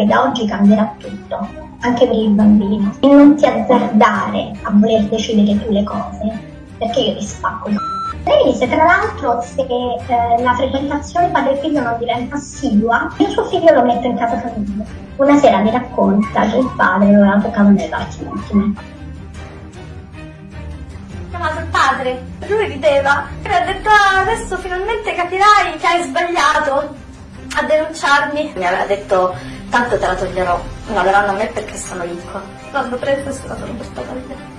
che da oggi cambierà tutto, anche per il bambino. E non ti azzardare a voler decidere tu le cose, perché io ti spacco il lei mi disse tra l'altro se eh, la frequentazione padre-figlio non diventa assidua, io suo figlio lo metto in casa famiglia. Una sera mi racconta che il padre lo aveva toccato nelle parti intime. Chiamato il padre, lui rideva e ha detto ah, adesso finalmente capirai che hai sbagliato a denunciarmi. Mi aveva detto tanto te la toglierò, la daranno a me perché sono ricco. L'hanno preso e sono portata via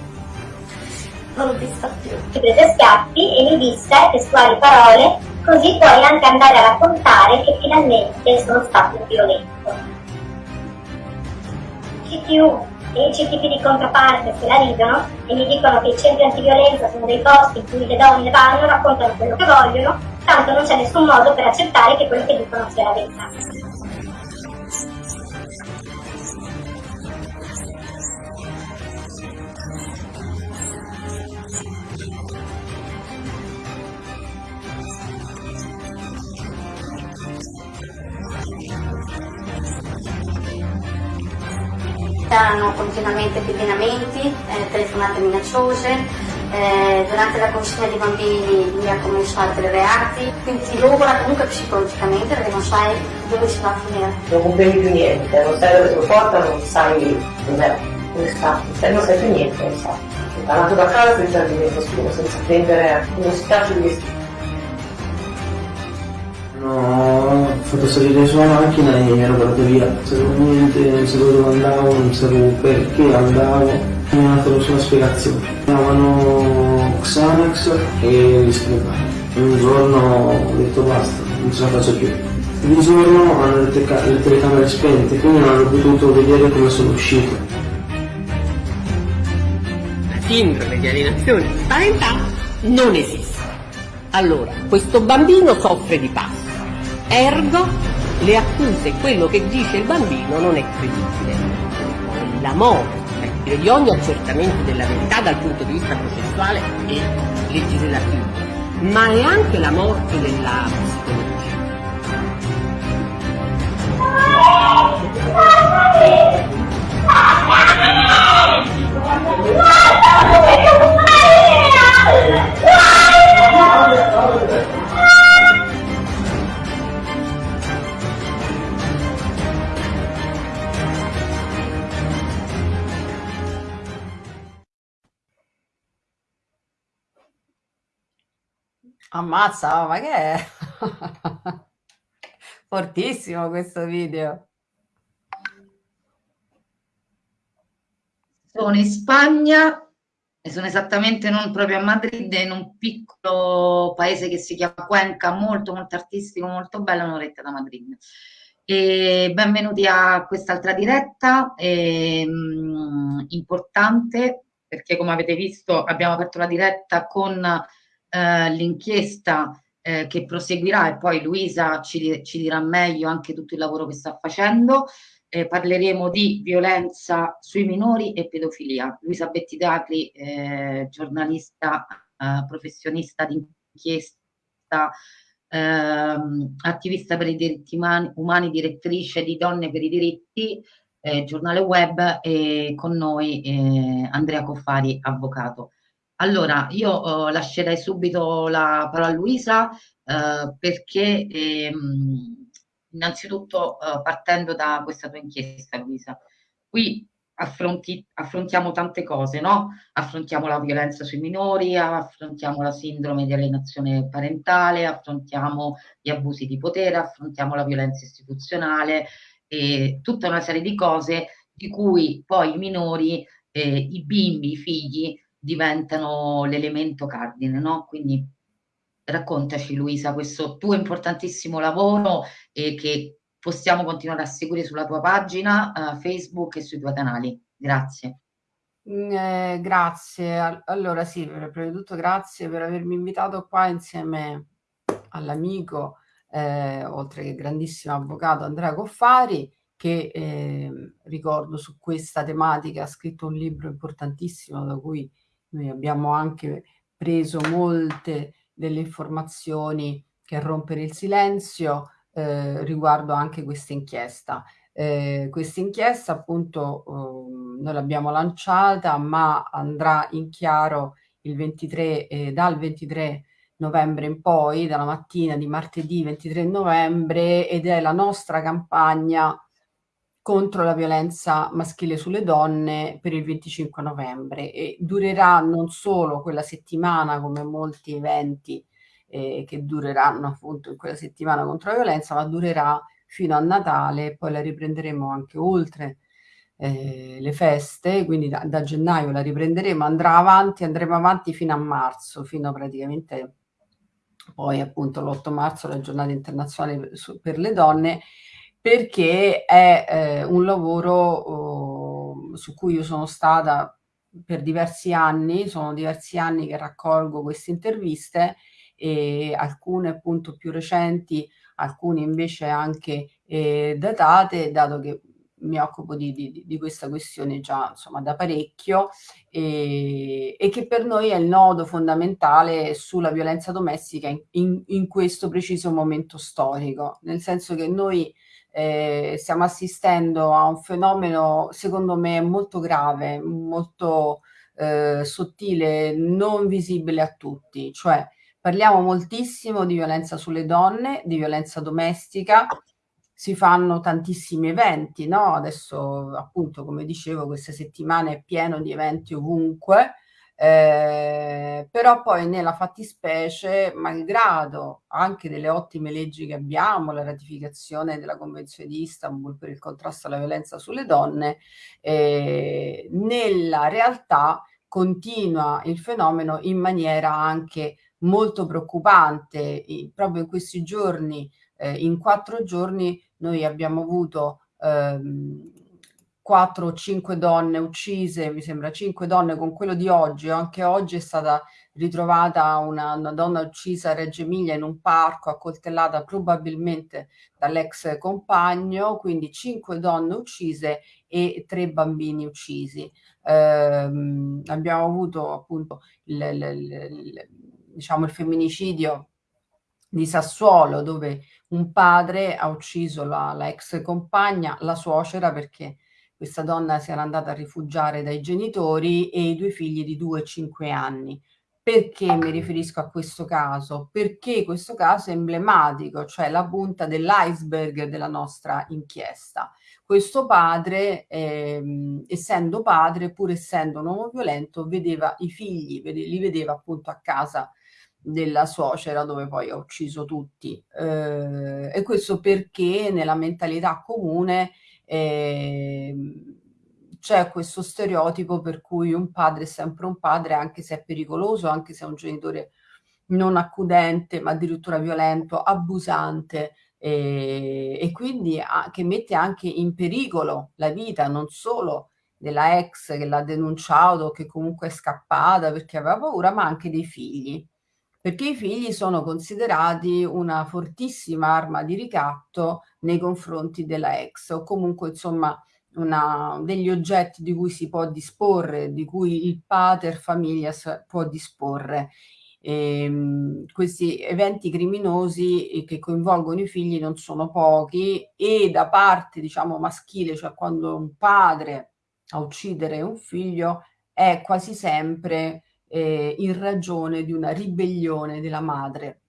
non l'ho vista più. Ci prese schiaffi e mi disse testuali parole, così puoi anche andare a raccontare che finalmente sono stato un violento. CTU e i CTP di controparte se la ridono e mi dicono che i centri antiviolenza sono dei posti in cui le donne vanno, raccontano quello che vogliono, tanto non c'è nessun modo per accettare che quello che dicono sia la verità. C'erano continuamente pedinamenti, eh, telefonate minacciose, eh, durante la consegna dei bambini lui ha cominciato dei reati, quindi ti logora comunque psicologicamente perché non sai dove si va a finire. Non comprendi più niente, non sai dove te lo porta, non sai dov'è, dove sta, non sai più niente, non sai. Sei parlato da casa senza dire nessuno, senza prendere uno straccio di vestito. No, fatto salire sulla macchina e mi ero volato via. Non sapevo niente, non sapevo dove andavo, non sapevo perché andavo. Mi ha dato solo spiegazione. Chiamavano Xanax e li sprecavo. Un giorno ho detto basta, non ce la faccio più. Un giorno hanno le, teca- le telecamere spente, quindi non hanno potuto vedere come sono uscito. La sindrome di alienazione di parentale non esiste. Allora, questo bambino soffre di passo Ergo, le accuse, quello che dice il bambino non è credibile. La morte di ogni accertamento della verità dal punto di vista processuale e legislativo, ma è anche la morte della psicologia. Ammazza, ma che è? Fortissimo questo video. Sono in Spagna e sono esattamente non proprio a Madrid, in un piccolo paese che si chiama Cuenca, molto molto artistico, molto bello, un'oretta da Madrid. E benvenuti a quest'altra diretta, e, mh, importante perché come avete visto abbiamo aperto la diretta con eh, l'inchiesta eh, che proseguirà e poi Luisa ci, ci, dirà meglio anche tutto il lavoro che sta facendo. Eh, parleremo di violenza sui minori e pedofilia. Luisa Bettidacri, eh, giornalista, eh, professionista di inchiesta, ehm, attivista per i diritti umani, umani, direttrice di Donne per i diritti, giornale web e con noi Andrea Coffari, avvocato. Allora, io eh, lascerei subito la parola a Luisa eh, perché ehm, innanzitutto eh, partendo da questa tua inchiesta, Luisa, qui affronti, affrontiamo tante cose, no? Affrontiamo la violenza sui minori, affrontiamo la sindrome di alienazione parentale, affrontiamo gli abusi di potere, affrontiamo la violenza istituzionale e tutta una serie di cose di cui poi i minori, eh, i bimbi, i figli diventano l'elemento cardine, no? Quindi raccontaci Luisa questo tuo importantissimo lavoro e che possiamo continuare a seguire sulla tua pagina uh, Facebook e sui tuoi canali. Grazie. Mm, eh, grazie. Allora sì, prima di tutto grazie per avermi invitato qua insieme all'amico, eh, oltre che grandissimo avvocato Andrea Coffari, che eh, ricordo su questa tematica ha scritto un libro importantissimo da cui noi abbiamo anche preso molte delle informazioni che rompere il silenzio eh, riguardo anche questa inchiesta. Eh, questa inchiesta appunto eh, noi l'abbiamo lanciata ma andrà in chiaro il 23, eh, dal 23 novembre in poi, dalla mattina di martedì 23 novembre ed è la nostra campagna contro la violenza maschile sulle donne per il 25 novembre e durerà non solo quella settimana come molti eventi eh, che dureranno appunto in quella settimana contro la violenza, ma durerà fino a Natale e poi la riprenderemo anche oltre eh, le feste, quindi da, da, gennaio la riprenderemo, andrà avanti, andremo avanti fino a marzo, fino praticamente poi appunto l'8 marzo la giornata internazionale per le donne perché è eh, un lavoro oh, su cui io sono stata per diversi anni, sono diversi anni che raccolgo queste interviste e alcune appunto più recenti, alcune invece anche eh, datate, dato che mi occupo di, di, di, questa questione già insomma da parecchio e, e, che per noi è il nodo fondamentale sulla violenza domestica in, in, in questo preciso momento storico, nel senso che noi eh, stiamo assistendo a un fenomeno secondo me molto grave, molto eh, sottile, non visibile a tutti, cioè parliamo moltissimo di violenza sulle donne, di violenza domestica, si fanno tantissimi eventi, no? Adesso appunto come dicevo questa settimana è pieno di eventi ovunque, eh, però poi nella fattispecie, malgrado anche delle ottime leggi che abbiamo, la ratificazione della Convenzione di Istanbul per il contrasto alla violenza sulle donne, eh, nella realtà continua il fenomeno in maniera anche molto preoccupante. I, proprio in questi giorni, eh, in quattro giorni, noi abbiamo avuto ehm, 4 o 5 donne uccise, mi sembra 5 donne con quello di oggi, anche oggi è stata ritrovata una, una donna uccisa a Reggio Emilia in un parco, accoltellata probabilmente dall'ex compagno, quindi 5 donne uccise e 3 bambini uccisi. Eh, abbiamo avuto appunto il, il, il, diciamo, il femminicidio di Sassuolo dove un padre ha ucciso la, la ex compagna, la suocera perché questa donna si era andata a rifugiare dai genitori e i due figli di 2 e 5 anni. Perché mi riferisco a questo caso? Perché questo caso è emblematico, cioè la punta dell'iceberg della nostra inchiesta. Questo padre, ehm, essendo padre, pur essendo un uomo violento, vedeva i figli, vede, li vedeva appunto a casa della suocera dove poi ha ucciso tutti. Eh, e questo perché nella mentalità comune eh, c'è questo stereotipo per cui un padre è sempre un padre anche se è pericoloso, anche se è un genitore non accudente, ma addirittura violento, abusante eh, e quindi a, che mette anche in pericolo la vita non solo della ex che l'ha denunciato, che comunque è scappata perché aveva paura, ma anche dei figli perché i figli sono considerati una fortissima arma di ricatto nei confronti della ex o comunque insomma una, degli oggetti di cui si può disporre, di cui il pater familias può disporre. E, ehm, questi eventi criminosi che coinvolgono i figli non sono pochi e da parte diciamo maschile, cioè quando un padre a uccidere un figlio è quasi sempre eh, in ragione di una ribellione della madre,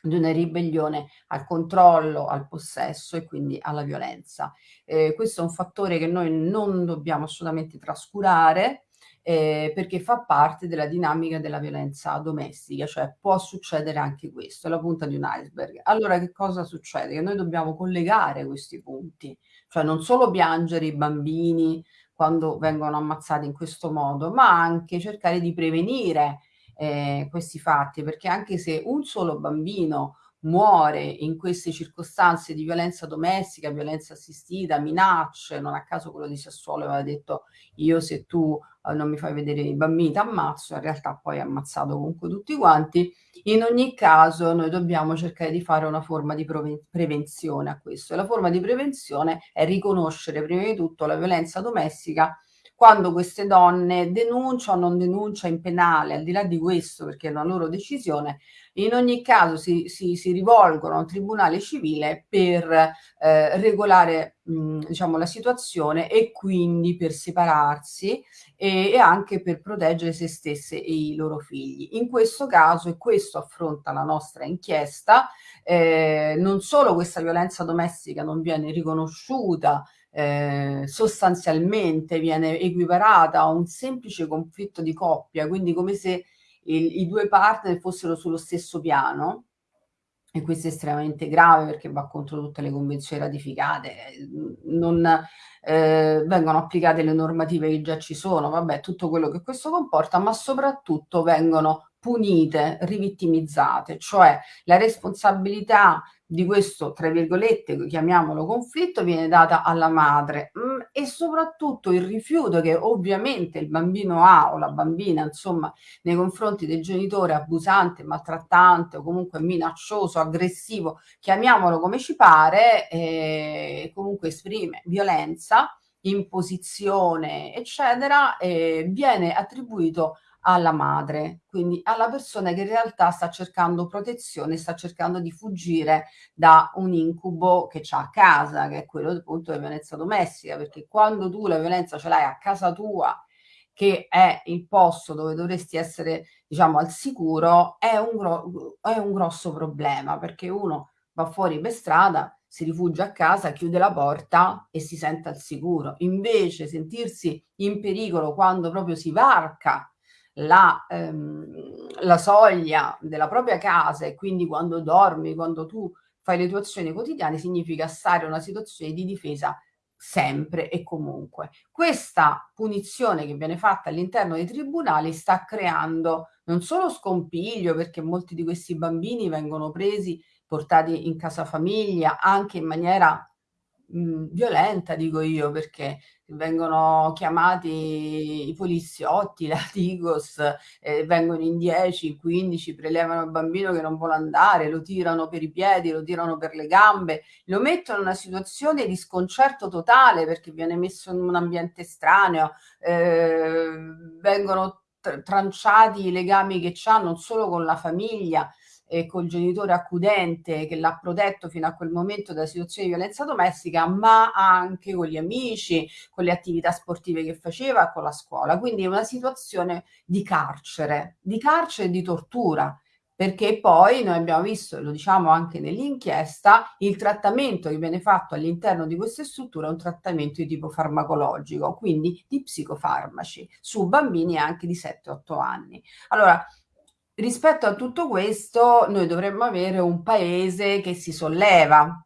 di una ribellione al controllo, al possesso e quindi alla violenza. Eh, questo è un fattore che noi non dobbiamo assolutamente trascurare eh, perché fa parte della dinamica della violenza domestica, cioè può succedere anche questo, è la punta di un iceberg. Allora che cosa succede? Che noi dobbiamo collegare questi punti, cioè non solo piangere i bambini quando vengono ammazzati in questo modo, ma anche cercare di prevenire eh, questi fatti, perché anche se un solo bambino muore in queste circostanze di violenza domestica, violenza assistita, minacce, non a caso quello di Sassuolo aveva detto io se tu eh, non mi fai vedere i bambini ti ammazzo, in realtà poi ha ammazzato comunque tutti quanti, in ogni caso noi dobbiamo cercare di fare una forma di prevenzione a questo. E la forma di prevenzione è riconoscere prima di tutto la violenza domestica quando queste donne denunciano o non denunciano in penale, al di là di questo, perché è una loro decisione, in ogni caso si, si, si rivolgono a un tribunale civile per eh, regolare mh, diciamo, la situazione e quindi per separarsi e, e, anche per proteggere se stesse e i loro figli. In questo caso, e questo affronta la nostra inchiesta, eh, non solo questa violenza domestica non viene riconosciuta eh, sostanzialmente viene equiparata a un semplice conflitto di coppia, quindi come se il, i due partner fossero sullo stesso piano, e questo è estremamente grave perché va contro tutte le convenzioni ratificate, non eh, vengono applicate le normative che già ci sono, vabbè, tutto quello che questo comporta, ma soprattutto vengono punite, rivittimizzate, cioè la responsabilità di questo, tra virgolette, chiamiamolo conflitto, viene data alla madre mm, e soprattutto il rifiuto che ovviamente il bambino ha o la bambina, insomma, nei confronti del genitore abusante, maltrattante o comunque minaccioso, aggressivo, chiamiamolo come ci pare, eh, comunque esprime violenza, imposizione, eccetera, eh, viene attribuito alla madre, quindi alla persona che in realtà sta cercando protezione, sta cercando di fuggire da un incubo che c'ha a casa, che è quello appunto della violenza domestica, perché quando tu la violenza ce l'hai a casa tua, che è il posto dove dovresti essere, diciamo, al sicuro, è un, gro- è un grosso problema, perché uno va fuori per strada, si rifugia a casa, chiude la porta e si sente al sicuro. Invece sentirsi in pericolo quando proprio si varca la, ehm, la soglia della propria casa e quindi quando dormi, quando tu fai le tue azioni quotidiane, significa stare in una situazione di difesa sempre e comunque. Questa punizione che viene fatta all'interno dei tribunali sta creando non solo scompiglio perché molti di questi bambini vengono presi, portati in casa famiglia anche in maniera mh, violenta, dico io, perché vengono chiamati i poliziotti, la Tigos, eh, vengono in 10, 15, prelevano il bambino che non vuole andare, lo tirano per i piedi, lo tirano per le gambe, lo mettono in una situazione di sconcerto totale perché viene messo in un ambiente estraneo, eh, vengono tranciati i legami che ha non solo con la famiglia, eh, col genitore accudente che l'ha protetto fino a quel momento da situazioni di violenza domestica, ma anche con gli amici, con le attività sportive che faceva, con la scuola. Quindi è una situazione di carcere, di carcere e di tortura perché poi noi abbiamo visto, lo diciamo anche nell'inchiesta, il trattamento che viene fatto all'interno di queste strutture è un trattamento di tipo farmacologico, quindi di psicofarmaci, su bambini anche di 7-8 anni. Allora, Rispetto a tutto questo, noi dovremmo avere un paese che si solleva,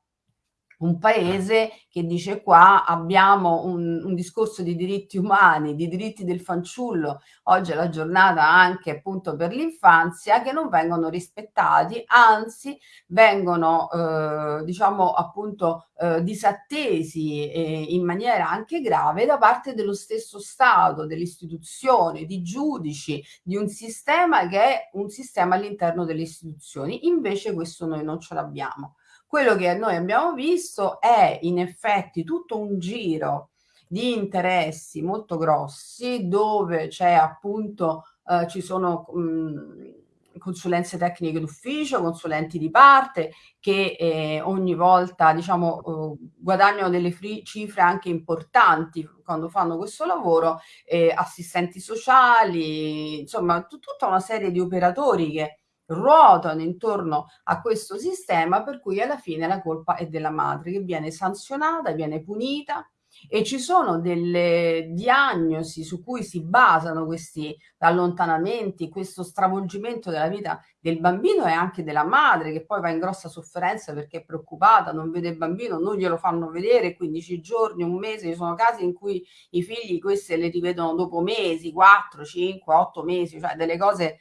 un paese che dice qua abbiamo un, un, discorso di diritti umani, di diritti del fanciullo, oggi è la giornata anche appunto per l'infanzia, che non vengono rispettati, anzi vengono eh, diciamo appunto eh, disattesi eh, in maniera anche grave da parte dello stesso Stato, delle istituzioni, di giudici, di un sistema che è un sistema all'interno delle istituzioni. Invece questo noi non ce l'abbiamo. Quello che noi abbiamo visto è in effetti tutto un giro di interessi molto grossi dove c'è appunto eh, ci sono mh, consulenze tecniche d'ufficio, consulenti di parte che eh, ogni volta diciamo eh, guadagnano delle cifre anche importanti quando fanno questo lavoro, eh, assistenti sociali, insomma tutta una serie di operatori che ruotano intorno a questo sistema per cui alla fine la colpa è della madre che viene sanzionata, viene punita. E ci sono delle diagnosi su cui si basano questi allontanamenti, questo stravolgimento della vita del bambino e anche della madre che poi va in grossa sofferenza perché è preoccupata, non vede il bambino, non glielo fanno vedere 15 giorni, un mese, ci sono casi in cui i figli queste le rivedono dopo mesi, 4, 5, 8 mesi, cioè delle cose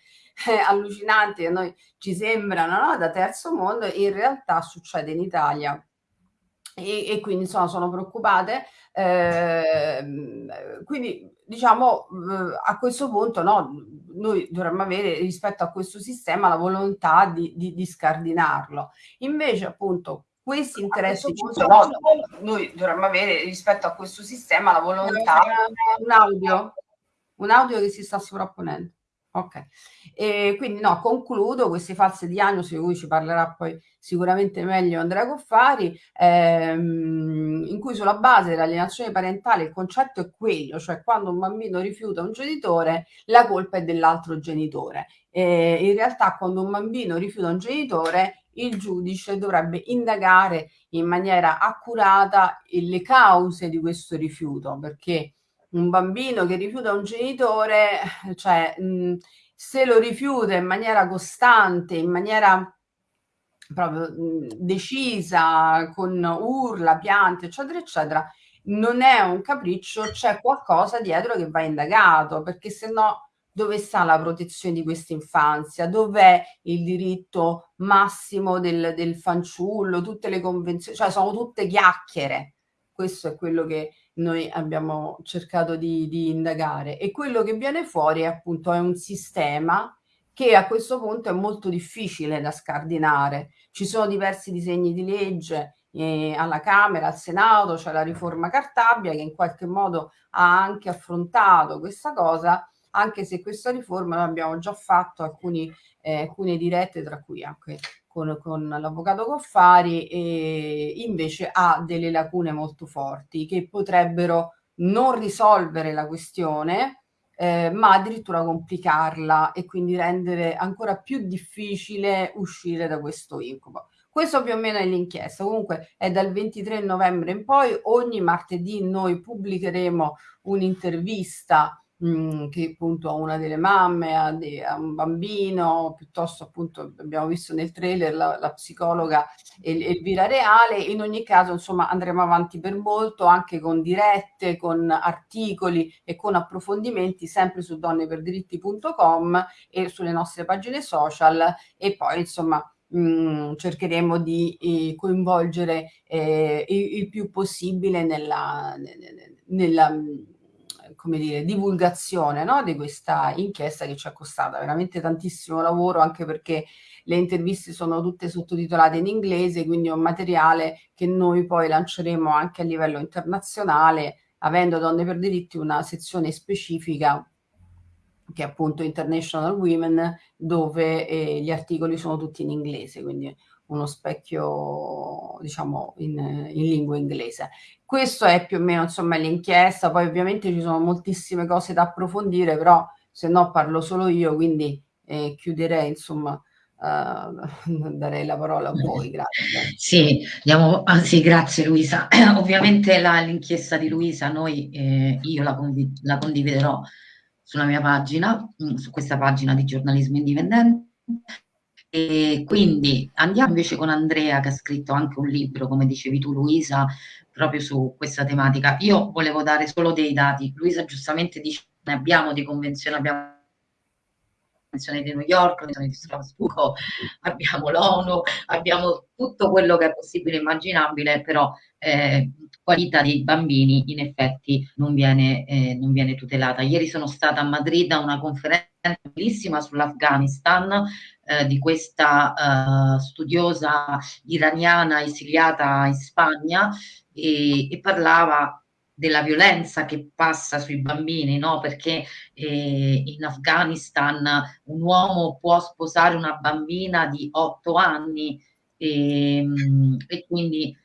eh, allucinanti che noi ci sembrano no? da terzo mondo, in realtà succede in Italia. E, e quindi insomma sono preoccupate. Eh, quindi diciamo eh, a questo punto no, noi dovremmo avere rispetto a questo sistema la volontà di, di, di scardinarlo. Invece appunto questi interessi ci sono, noi dovremmo avere rispetto a questo sistema la volontà. Un audio, un audio che si sta sovrapponendo. Ok, e quindi no, concludo queste false diagnosi di cui ci parlerà poi sicuramente meglio Andrea Coffari, ehm, in cui sulla base dell'alienazione parentale il concetto è quello, cioè quando un bambino rifiuta un genitore la colpa è dell'altro genitore. Eh, in realtà quando un bambino rifiuta un genitore il giudice dovrebbe indagare in maniera accurata le cause di questo rifiuto, perché un bambino che rifiuta un genitore, cioè mh, se lo rifiuta in maniera costante, in maniera proprio mh, decisa, con urla, piante, eccetera, eccetera, non è un capriccio, c'è qualcosa dietro che va indagato, perché se no dove sta la protezione di questa infanzia? Dov'è il diritto massimo del, del fanciullo? Tutte le convenzioni, cioè sono tutte chiacchiere. Questo è quello che noi abbiamo cercato di, di indagare e quello che viene fuori è appunto è un sistema che a questo punto è molto difficile da scardinare. Ci sono diversi disegni di legge eh, alla Camera, al Senato, c'è la riforma Cartabia che in qualche modo ha anche affrontato questa cosa, anche se questa riforma noi abbiamo già fatto alcuni, eh, alcune dirette, tra cui anche con, con l'avvocato Coffari, e invece ha delle lacune molto forti che potrebbero non risolvere la questione, eh, ma addirittura complicarla e quindi rendere ancora più difficile uscire da questo incubo. Questo più o meno è l'inchiesta, comunque è dal 23 novembre in poi, ogni martedì noi pubblicheremo un'intervista mh, che appunto a una delle mamme, a, de, a, un bambino, piuttosto appunto abbiamo visto nel trailer la, la psicologa Elvira Reale, in ogni caso insomma andremo avanti per molto anche con dirette, con articoli e con approfondimenti sempre su donneperdiritti.com e sulle nostre pagine social. E poi insomma mh, cercheremo di eh, coinvolgere eh, il, il, più possibile nella, nella come dire, divulgazione no? di questa inchiesta che ci è costata veramente tantissimo lavoro, anche perché le interviste sono tutte sottotitolate in inglese, quindi è un materiale che noi poi lanceremo anche a livello internazionale, avendo Donne per diritti una sezione specifica che è appunto International Women, dove eh, gli articoli sono tutti in inglese, quindi uno specchio diciamo in, in, lingua inglese. Questo è più o meno insomma l'inchiesta, poi ovviamente ci sono moltissime cose da approfondire, però se no parlo solo io, quindi eh, chiuderei insomma Uh, darei la parola a voi, grazie. Sì, diamo, ah, grazie Luisa. Ovviamente l'inchiesta di Luisa noi, eh, io la, condiv la, condividerò sulla mia pagina, mm, su questa pagina di giornalismo indipendente e quindi andiamo invece con Andrea che ha scritto anche un libro, come dicevi tu Luisa, proprio su questa tematica. Io volevo dare solo dei dati. Luisa giustamente dice ne abbiamo di convenzione, abbiamo convenzione di New York, convenzione di Strasburgo, abbiamo l'ONU, abbiamo tutto quello che è possibile e immaginabile, però eh, qualità dei bambini in effetti non viene, eh, non viene tutelata. Ieri sono stata a Madrid a una conferenza bellissima sull'Afghanistan eh, di questa eh, studiosa iraniana esiliata in Spagna e, e, parlava della violenza che passa sui bambini, no? perché eh, in Afghanistan un uomo può sposare una bambina di otto anni e, ehm, e quindi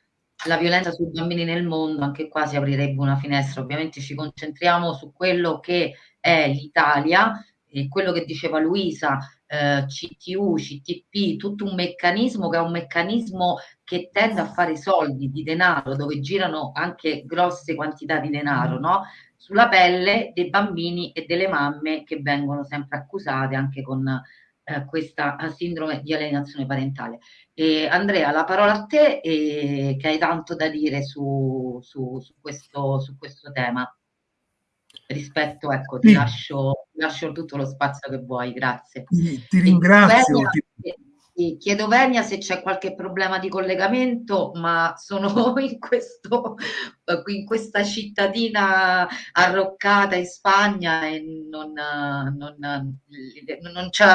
la violenza sui bambini nel mondo, anche qua si aprirebbe una finestra. Ovviamente ci concentriamo su quello che è l'Italia, e quello che diceva Luisa, eh, CTU, CTP, tutto un meccanismo che è un meccanismo che tende a fare soldi di denaro, dove girano anche grosse quantità di denaro, no? Sulla pelle dei bambini e delle mamme che vengono sempre accusate anche con eh, questa sindrome di alienazione parentale. E Andrea, la parola a te, e, che hai tanto da dire su, su, su, questo, su questo tema rispetto, ecco, ti, sì. lascio, lascio, tutto lo spazio che vuoi, grazie. Ti, ti ringrazio. Venia, ti... Chiedo Venia se c'è qualche problema di collegamento, ma sono in, questo, in questa cittadina arroccata in Spagna e non, non, non c'è